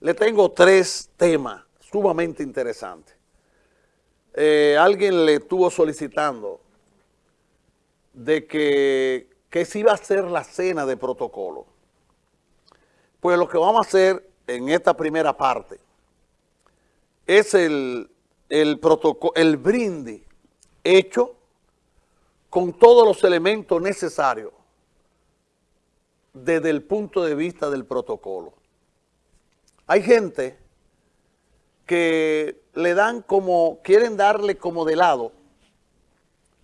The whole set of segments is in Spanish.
Le tengo tres temas sumamente interesantes. Eh, alguien le estuvo solicitando de que, que se iba a hacer la cena de protocolo. Pues lo que vamos a hacer en esta primera parte es el, el, protocolo, el brindis hecho con todos los elementos necesarios desde el punto de vista del protocolo. Hay gente que le dan como, quieren darle como de lado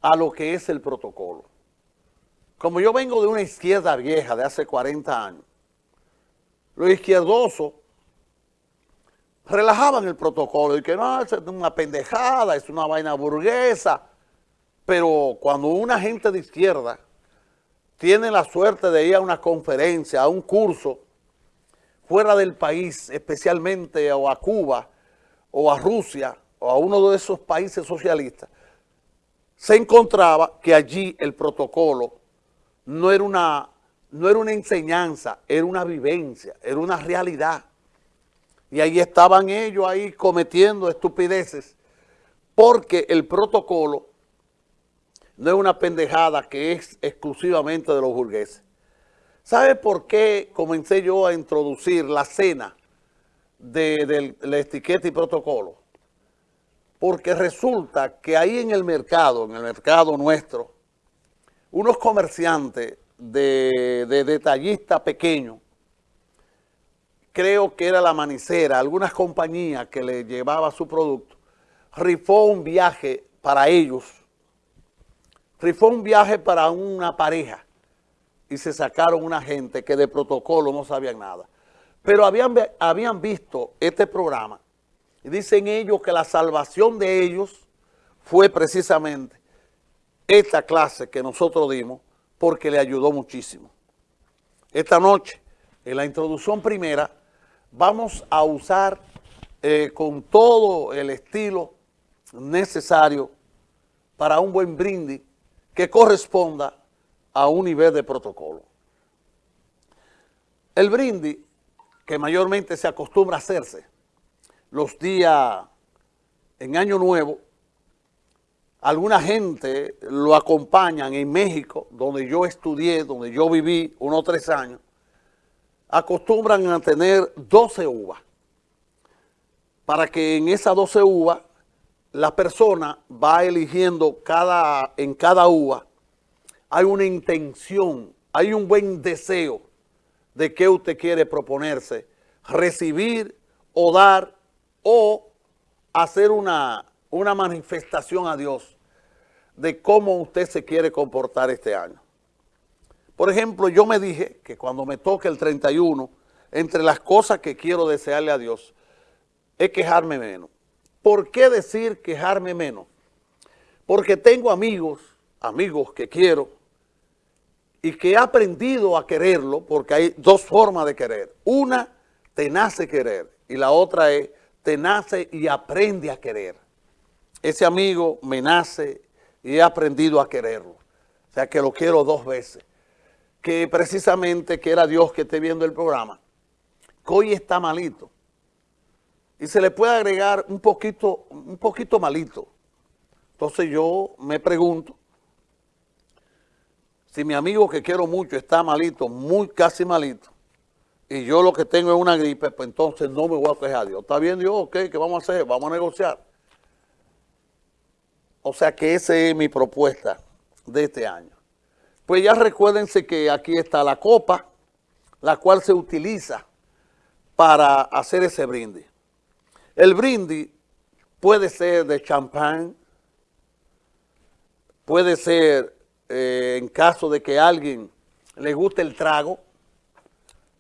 a lo que es el protocolo. Como yo vengo de una izquierda vieja de hace 40 años, los izquierdosos relajaban el protocolo y que no, es una pendejada, es una vaina burguesa, pero cuando una gente de izquierda tiene la suerte de ir a una conferencia, a un curso, fuera del país, especialmente o a Cuba, o a Rusia, o a uno de esos países socialistas, se encontraba que allí el protocolo no era una, no era una enseñanza, era una vivencia, era una realidad. Y ahí estaban ellos ahí cometiendo estupideces, porque el protocolo no es una pendejada que es exclusivamente de los burgueses. ¿Sabe por qué comencé yo a introducir la cena de, la etiqueta y protocolo? Porque resulta que ahí en el mercado, en el mercado nuestro, unos comerciantes de, de detallistas pequeños, creo que era la manicera, algunas compañías que le llevaba su producto, rifó un viaje para ellos, rifó un viaje para una pareja y se sacaron una gente que de protocolo no sabían nada. Pero habían, habían visto este programa y dicen ellos que la salvación de ellos fue precisamente esta clase que nosotros dimos porque le ayudó muchísimo. Esta noche, en la introducción primera, vamos a usar eh, con todo el estilo necesario para un buen brindis que corresponda a un nivel de protocolo. El brindis, que mayormente se acostumbra a hacerse los días en Año Nuevo, alguna gente lo acompañan en México, donde yo estudié, donde yo viví unos tres años, acostumbran a tener 12 uvas, para que en esas 12 uvas la persona va eligiendo cada, en cada uva, hay una intención, hay un buen deseo de qué usted quiere proponerse, recibir o dar o hacer una, una manifestación a Dios de cómo usted se quiere comportar este año. Por ejemplo, yo me dije que cuando me toque el 31, entre las cosas que quiero desearle a Dios, es quejarme menos. ¿Por qué decir quejarme menos? Porque tengo amigos, amigos que quiero, y que he aprendido a quererlo, porque hay dos formas de querer. Una, te nace querer, y la otra es, te nace y aprende a querer. Ese amigo me nace y he aprendido a quererlo. O sea que lo quiero dos veces. Que precisamente que era Dios que esté viendo el programa, que hoy está malito y se le puede agregar un poquito, un poquito malito. Entonces yo me pregunto, si mi amigo que quiero mucho está malito, muy casi malito, y yo lo que tengo es una gripe, pues entonces no me voy a quejar. Dios, ¿está bien Dios? Ok, ¿qué vamos a hacer? Vamos a negociar. O sea que esa es mi propuesta de este año. Pues ya recuérdense que aquí está la copa, la cual se utiliza para hacer ese brindis. El brindis puede ser de champán, puede ser eh, en caso de que a alguien le guste el trago,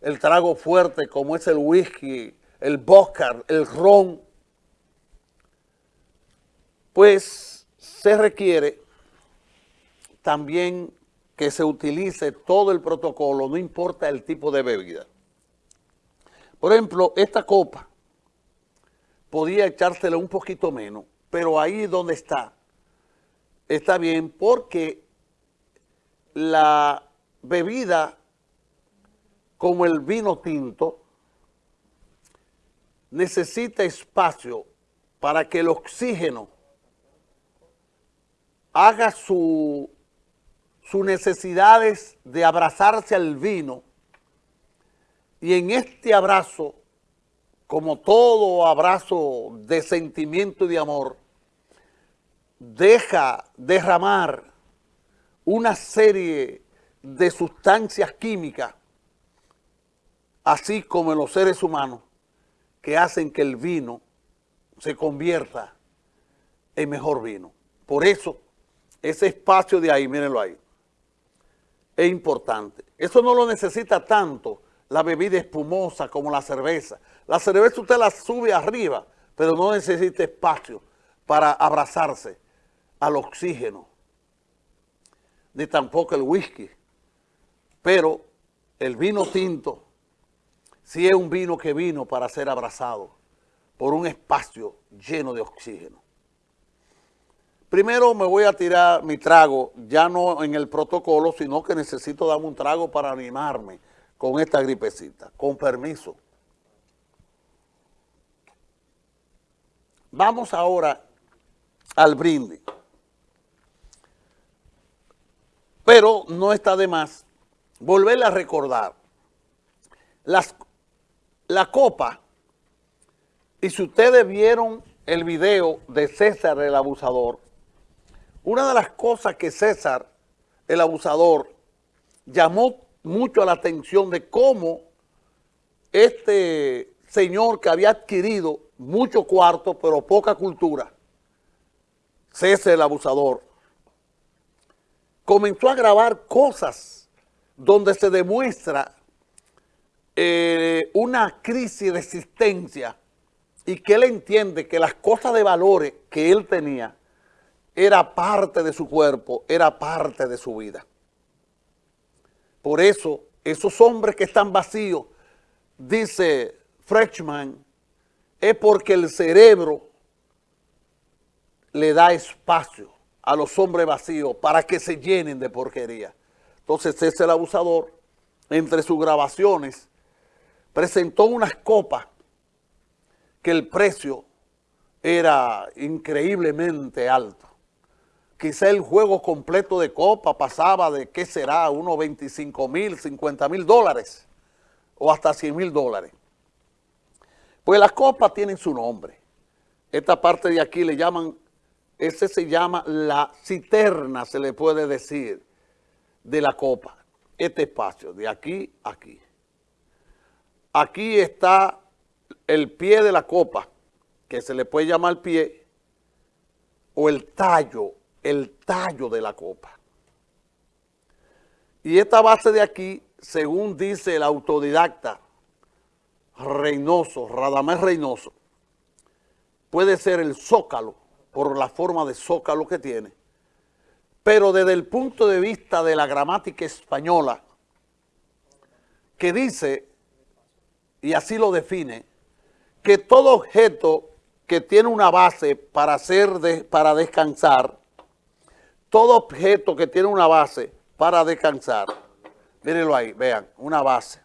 el trago fuerte como es el whisky, el vodka, el ron, pues se requiere también que se utilice todo el protocolo, no importa el tipo de bebida. Por ejemplo, esta copa podía echársela un poquito menos, pero ahí donde está, está bien porque la bebida como el vino tinto necesita espacio para que el oxígeno haga su, sus necesidades de abrazarse al vino. Y en este abrazo, como todo abrazo de sentimiento y de amor, deja derramar una serie de sustancias químicas, así como en los seres humanos, que hacen que el vino se convierta en mejor vino. Por eso, ese espacio de ahí, mírenlo ahí, es importante. Eso no lo necesita tanto la bebida espumosa como la cerveza. La cerveza usted la sube arriba, pero no necesita espacio para abrazarse al oxígeno, ni tampoco el whisky. Pero el vino tinto sí es un vino que vino para ser abrazado por un espacio lleno de oxígeno. Primero me voy a tirar mi trago, ya no en el protocolo, sino que necesito darme un trago para animarme con esta gripecita. Con permiso. Vamos ahora al brindis. Pero no está de más volverle a recordar. Las, la copa, y si ustedes vieron el video de César el abusador, una de las cosas que César el abusador llamó mucho la atención de cómo este señor que había adquirido mucho cuarto pero poca cultura, César el abusador, comenzó a grabar cosas donde se demuestra eh, una crisis de existencia y que él entiende que las cosas de valores que él tenía era parte de su cuerpo, era parte de su vida. Por eso, esos hombres que están vacíos, dice Freshman, es porque el cerebro le da espacio a los hombres vacíos para que se llenen de porquería. Entonces es el abusador, entre sus grabaciones, presentó unas copas que el precio era increíblemente alto. Quizá el juego completo de copa pasaba de, ¿qué será? Unos 25 mil, 50 mil dólares o hasta 100 mil dólares. Pues las copas tienen su nombre. Esta parte de aquí le llaman ese se llama la citerna, se le puede decir, de la copa. Este espacio, de aquí a aquí. Aquí está el pie de la copa, que se le puede llamar pie, o el tallo, el tallo de la copa. Y esta base de aquí, según dice el autodidacta Reynoso, Radamés Reynoso, puede ser el zócalo por la forma de zócalo que tiene, pero desde el punto de vista de la gramática española, que dice, y así lo define, que todo objeto que tiene una base para, hacer para descansar, todo objeto que tiene una base para descansar, mírenlo ahí, vean, una base.